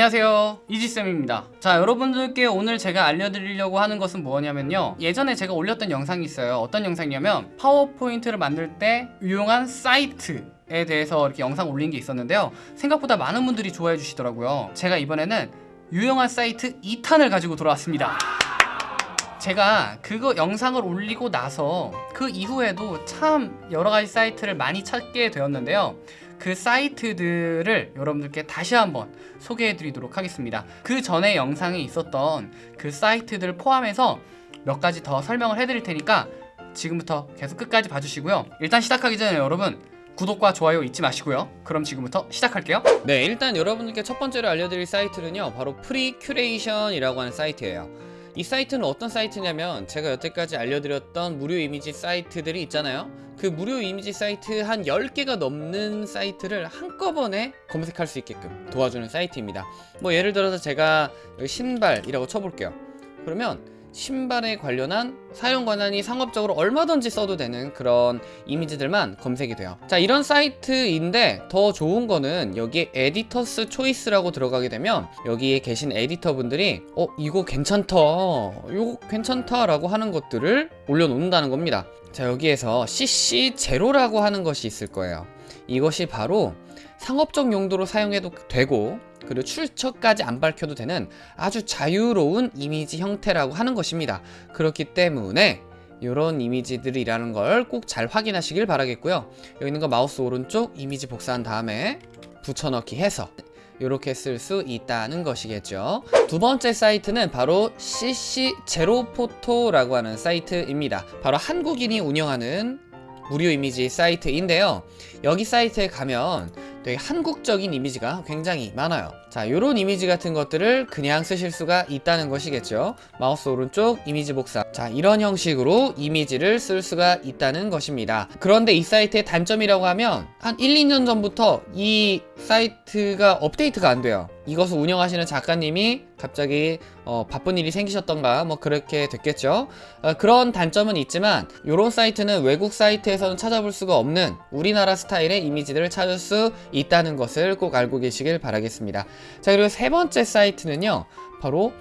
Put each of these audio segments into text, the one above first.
안녕하세요. 이지쌤입니다. 자 여러분들께 오늘 제가 알려드리려고 하는 것은 뭐냐면요. 예전에 제가 올렸던 영상이 있어요. 어떤 영상이냐면 파워포인트를 만들 때 유용한 사이트 에 대해서 이렇게 영상 올린 게 있었는데요. 생각보다 많은 분들이 좋아해 주시더라고요. 제가 이번에는 유용한 사이트 2탄을 가지고 돌아왔습니다. 제가 그거 영상을 올리고 나서 그 이후에도 참 여러 가지 사이트를 많이 찾게 되었는데요 그 사이트들을 여러분들께 다시 한번 소개해 드리도록 하겠습니다. 그 전에 영상에 있었던 그 사이트들 포함해서 몇 가지 더 설명을 해 드릴 테니까 지금부터 계속 끝까지 봐주시고요. 일단 시작하기 전에 여러분 구독과 좋아요 잊지 마시고요. 그럼 지금부터 시작할게요. 네 일단 여러분들께 첫 번째로 알려드릴 사이트는요 바로 프리 큐레이션이라고 하는 사이트예요 이 사이트는 어떤 사이트냐면 제가 여태까지 알려드렸던 무료 이미지 사이트들이 있잖아요. 그 무료 이미지 사이트 한 10개가 넘는 사이트를 한꺼번에 검색할 수 있게끔 도와주는 사이트입니다. 뭐 예를 들어서 제가 여기 신발이라고 쳐볼게요. 그러면 신발에 관련한 사용 권한이 상업적으로 얼마든지 써도 되는 그런 이미지들만 검색이 돼요. 자 이런 사이트인데 더 좋은 거는 여기에 에디터스 초이스라고 들어가게 되면 여기에 계신 에디터 분들이 어 이거 괜찮다 이거 괜찮다 라고 하는 것들을 올려놓는다는 겁니다. 자 여기에서 CC0라고 하는 것이 있을 거예요 이것이 바로 상업적 용도로 사용해도 되고 그리고 출처까지 안 밝혀도 되는 아주 자유로운 이미지 형태라고 하는 것입니다. 그렇기 때문에 이런 이미지들이라는 걸 꼭 잘 확인하시길 바라겠고요. 여기 있는 거 마우스 오른쪽 이미지 복사한 다음에 붙여넣기 해서 이렇게 쓸 수 있다는 것이겠죠. 두 번째 사이트는 바로 CC0포토라고 하는 사이트입니다. 바로 한국인이 운영하는 무료 이미지 사이트인데요. 여기 사이트에 가면 되게 한국적인 이미지가 굉장히 많아요. 자 요런 이미지 같은 것들을 그냥 쓰실 수가 있다는 것이겠죠. 마우스 오른쪽 이미지 복사. 자 이런 형식으로 이미지를 쓸 수가 있다는 것입니다. 그런데 이 사이트의 단점이라고 하면 한 1, 2년 전부터 이 사이트가 업데이트가 안 돼요. 이것을 운영하시는 작가님이 갑자기 어, 바쁜 일이 생기셨던가 뭐 그렇게 됐겠죠. 어, 그런 단점은 있지만 이런 사이트는 외국 사이트에서는 찾아볼 수가 없는 우리나라 스타일의 이미지들을 찾을 수 있다는 것을 꼭 알고 계시길 바라겠습니다. 자 그리고 세 번째 사이트는요 바로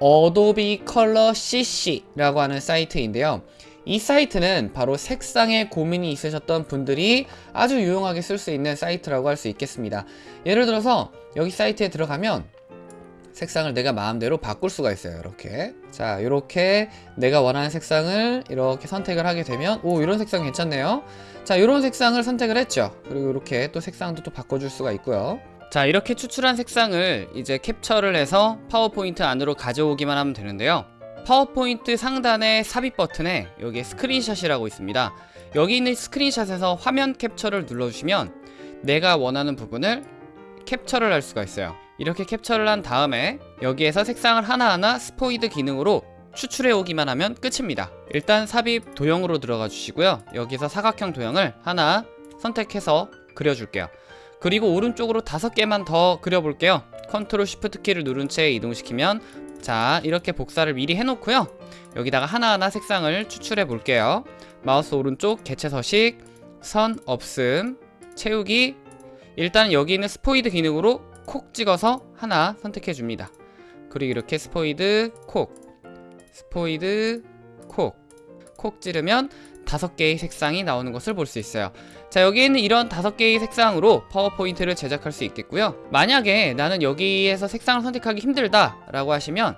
어도비 컬러 CC라고 하는 사이트인데요. 이 사이트는 바로 색상에 고민이 있으셨던 분들이 아주 유용하게 쓸 수 있는 사이트라고 할 수 있겠습니다. 예를 들어서 여기 사이트에 들어가면 색상을 내가 마음대로 바꿀 수가 있어요 이렇게. 자 이렇게 내가 원하는 색상을 이렇게 선택을 하게 되면 오 이런 색상 괜찮네요. 자 이런 색상을 선택을 했죠. 그리고 이렇게 또 색상도 또 바꿔줄 수가 있고요. 자 이렇게 추출한 색상을 이제 캡처를 해서 파워포인트 안으로 가져오기만 하면 되는데요. 파워포인트 상단의 삽입 버튼에 여기에 스크린샷이라고 있습니다. 여기 있는 스크린샷에서 화면 캡처를 눌러주시면 내가 원하는 부분을 캡처를 할 수가 있어요 이렇게 캡처를 한 다음에 여기에서 색상을 하나하나 스포이드 기능으로 추출해 오기만 하면 끝입니다. 일단 삽입 도형으로 들어가 주시고요. 여기서 사각형 도형을 하나 선택해서 그려줄게요. 그리고 오른쪽으로 다섯 개만 더 그려볼게요. 컨트롤 쉬프트 키를 누른 채 이동시키면 자 이렇게 복사를 미리 해놓고요. 여기다가 하나하나 색상을 추출해 볼게요. 마우스 오른쪽 개체 서식 선 없음 채우기. 일단 여기 있는 스포이드 기능으로 콕 찍어서 하나 선택해 줍니다. 그리고 이렇게 스포이드 콕 스포이드 콕. 콕 찌르면 다섯 개의 색상이 나오는 것을 볼 수 있어요. 자 여기 있는 이런 다섯 개의 색상으로 파워포인트를 제작할 수 있겠고요. 만약에 나는 여기에서 색상을 선택하기 힘들다 라고 하시면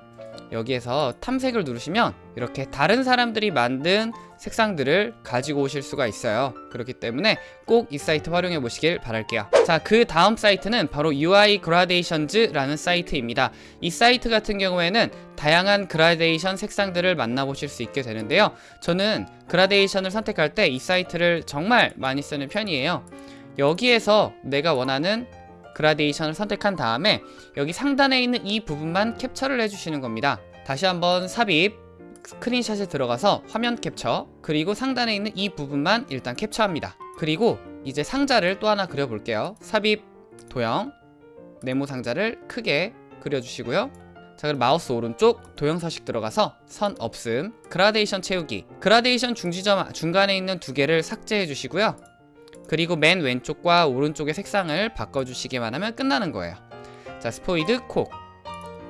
여기에서 탐색을 누르시면 이렇게 다른 사람들이 만든 색상들을 가지고 오실 수가 있어요. 그렇기 때문에 꼭 이 사이트 활용해 보시길 바랄게요. 자 그 다음 사이트는 바로 uiGradients라는 사이트입니다. 이 사이트 같은 경우에는 다양한 그라데이션 색상들을 만나보실 수 있게 되는데요. 저는 그라데이션을 선택할 때 이 사이트를 정말 많이 쓰는 편이에요. 여기에서 내가 원하는 그라데이션을 선택한 다음에 여기 상단에 있는 이 부분만 캡처를 해주시는 겁니다. 다시 한번 삽입 스크린샷에 들어가서 화면 캡처 그리고 상단에 있는 이 부분만 일단 캡처합니다. 그리고 이제 상자를 또 하나 그려볼게요. 삽입 도형 네모 상자를 크게 그려주시고요. 자 그럼 마우스 오른쪽 도형 서식 들어가서 선 없음 그라데이션 채우기. 그라데이션 중지점 중간에 있는 두 개를 삭제해 주시고요 그리고 맨 왼쪽과 오른쪽의 색상을 바꿔주시기만 하면 끝나는 거예요. 자 스포이드 콕.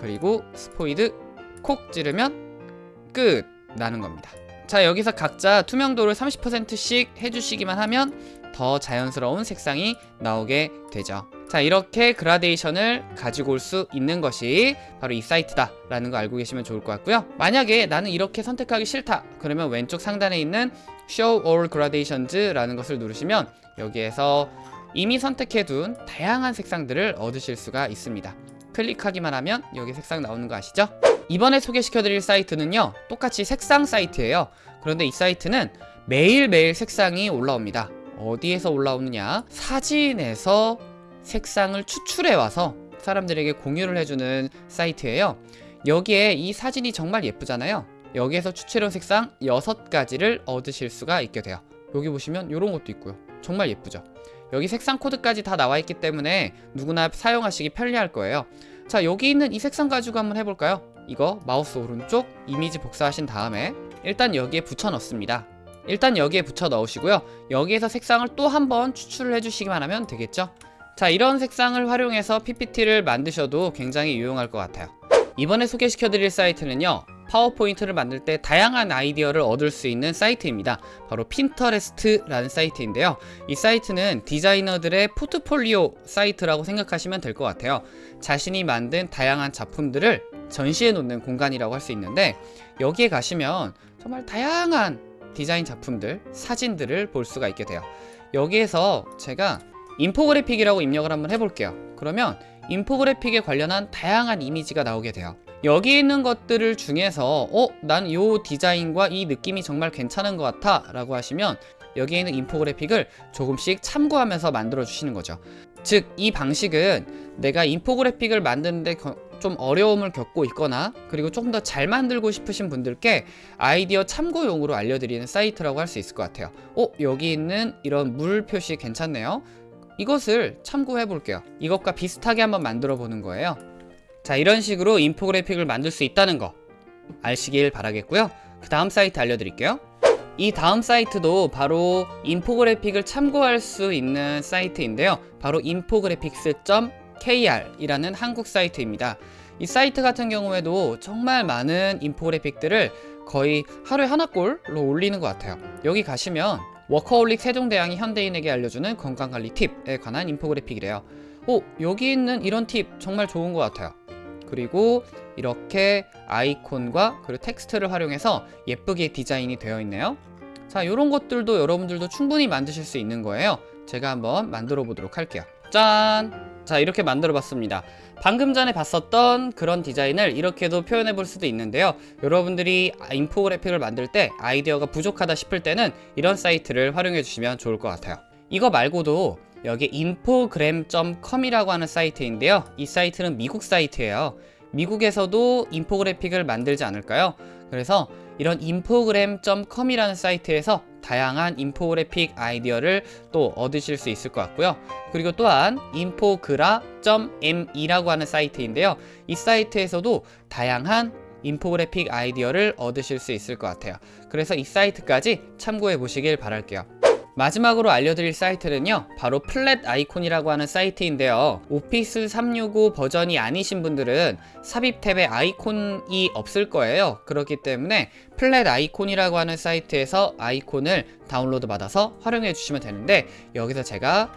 그리고 스포이드 콕 찌르면 끝 나는 겁니다. 자 여기서 각자 투명도를 30%씩 해주시기만 하면 더 자연스러운 색상이 나오게 되죠. 자 이렇게 그라데이션을 가지고 올 수 있는 것이 바로 이 사이트다 라는 거 알고 계시면 좋을 것 같고요. 만약에 나는 이렇게 선택하기 싫다. 그러면 왼쪽 상단에 있는 Show All Gradations 라는 것을 누르시면 여기에서 이미 선택해둔 다양한 색상들을 얻으실 수가 있습니다. 클릭하기만 하면 여기 색상 나오는 거 아시죠? 이번에 소개시켜드릴 사이트는요 똑같이 색상 사이트예요. 그런데 이 사이트는 매일매일 색상이 올라옵니다. 어디에서 올라오느냐? 사진에서 색상을 추출해 와서 사람들에게 공유를 해주는 사이트예요. 여기에 이 사진이 정말 예쁘잖아요 여기에서 추출한 색상 6가지를 얻으실 수가 있게 돼요. 여기 보시면 이런 것도 있고요. 정말 예쁘죠? 여기 색상 코드까지 다 나와 있기 때문에 누구나 사용하시기 편리할 거예요. 자 여기 있는 이 색상 가지고 한번 해볼까요? 이거 마우스 오른쪽 이미지 복사하신 다음에 일단 여기에 붙여 넣습니다. 일단 여기에 붙여 넣으시고요. 여기에서 색상을 또 한번 추출을 해주시기만 하면 되겠죠? 자 이런 색상을 활용해서 PPT를 만드셔도 굉장히 유용할 것 같아요. 이번에 소개시켜드릴 사이트는요 파워포인트를 만들 때 다양한 아이디어를 얻을 수 있는 사이트입니다. 바로 핀터레스트라는 사이트인데요. 이 사이트는 디자이너들의 포트폴리오 사이트라고 생각하시면 될 것 같아요. 자신이 만든 다양한 작품들을 전시해 놓는 공간이라고 할 수 있는데 여기에 가시면 정말 다양한 디자인 작품들, 사진들을 볼 수가 있게 돼요. 여기에서 제가 인포그래픽이라고 입력을 한번 해볼게요. 그러면 인포그래픽에 관련한 다양한 이미지가 나오게 돼요 여기 있는 것들을 중에서 어? 난 이 디자인과 이 느낌이 정말 괜찮은 것 같아 라고 하시면 여기에 있는 인포그래픽을 조금씩 참고하면서 만들어 주시는 거죠 즉 이 방식은 내가 인포그래픽을 만드는데 거- 좀 어려움을 겪고 있거나 그리고 조금 더 잘 만들고 싶으신 분들께 아이디어 참고용으로 알려드리는 사이트라고 할 수 있을 것 같아요 어? 여기 있는 이런 물 표시 괜찮네요 이것을 참고해 볼게요 이것과 비슷하게 한번 만들어 보는 거예요 자 이런 식으로 인포그래픽을 만들 수 있다는 거. 아시길 바라겠고요. 그 다음 사이트 알려드릴게요. 이 다음 사이트도 바로 인포그래픽을 참고할 수 있는 사이트인데요. 바로 infographics.kr 이라는 한국 사이트입니다. 이 사이트 같은 경우에도 정말 많은 인포그래픽들을 거의 하루에 하나 꼴로 올리는 것 같아요. 여기 가시면 워커홀릭 세종대왕이 현대인에게 알려주는 건강관리 팁에 관한 인포그래픽이래요. 오 여기 있는 이런 팁 정말 좋은 것 같아요 그리고 이렇게 아이콘과 그리고 텍스트를 활용해서 예쁘게 디자인이 되어 있네요. 자 이런 것들도 여러분들도 충분히 만드실 수 있는 거예요. 제가 한번 만들어 보도록 할게요. 짠! 자 이렇게 만들어 봤습니다. 방금 전에 봤었던 그런 디자인을 이렇게도 표현해 볼 수도 있는데요. 여러분들이 인포그래픽을 만들 때 아이디어가 부족하다 싶을 때는 이런 사이트를 활용해 주시면 좋을 것 같아요. 이거 말고도 여기 infograms.com이라고 하는 사이트인데요 이 사이트는 미국 사이트예요 미국에서도 인포그래픽을 만들지 않을까요? 그래서 이런 infograms.com이라는 사이트에서 다양한 인포그래픽 아이디어를 또 얻으실 수 있을 것 같고요. 그리고 또한 infogra.me라고 하는 사이트인데요. 이 사이트에서도 다양한 인포그래픽 아이디어를 얻으실 수 있을 것 같아요. 그래서 이 사이트까지 참고해 보시길 바랄게요. 마지막으로 알려드릴 사이트는요 바로 Flaticon이라고 하는 사이트인데요. Office 365 버전이 아니신 분들은 삽입 탭에 아이콘이 없을 거예요. 그렇기 때문에 Flaticon이라고 하는 사이트에서 아이콘을 다운로드 받아서 활용해 주시면 되는데 여기서 제가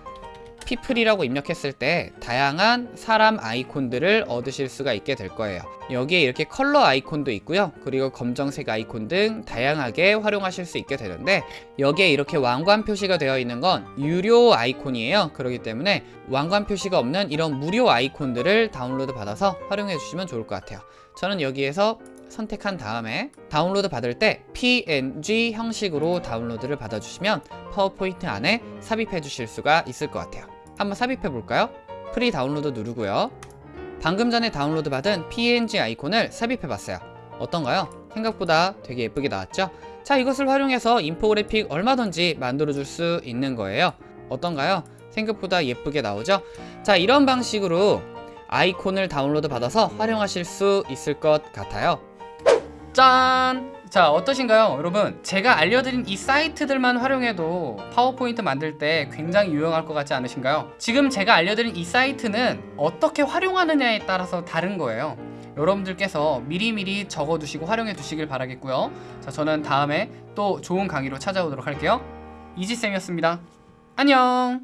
people이라고 입력했을 때 다양한 사람 아이콘들을 얻으실 수가 있게 될 거예요. 여기에 이렇게 컬러 아이콘도 있고요. 그리고 검정색 아이콘 등 다양하게 활용하실 수 있게 되는데 여기에 이렇게 왕관 표시가 되어 있는 건 유료 아이콘이에요. 그렇기 때문에 왕관 표시가 없는 이런 무료 아이콘들을 다운로드 받아서 활용해 주시면 좋을 것 같아요. 저는 여기에서 선택한 다음에 다운로드 받을 때 png 형식으로 다운로드를 받아주시면 파워포인트 안에 삽입해 주실 수가 있을 것 같아요 한번 삽입해 볼까요? free download 누르고요 방금 전에 다운로드 받은 png 아이콘을 삽입해 봤어요 어떤가요? 생각보다 되게 예쁘게 나왔죠? 자 이것을 활용해서 인포그래픽 얼마든지 만들어 줄 수 있는 거예요 어떤가요? 생각보다 예쁘게 나오죠? 자 이런 방식으로 아이콘을 다운로드 받아서 활용하실 수 있을 것 같아요 짠! 자 어떠신가요? 여러분 제가 알려드린 이 사이트들만 활용해도 파워포인트 만들 때 굉장히 유용할 것 같지 않으신가요? 지금 제가 알려드린 이 사이트는 어떻게 활용하느냐에 따라서 다른 거예요. 여러분들께서 미리미리 적어두시고 활용해 두시길 바라겠고요. 자 저는 다음에 또 좋은 강의로 찾아오도록 할게요. 이지쌤이었습니다. 안녕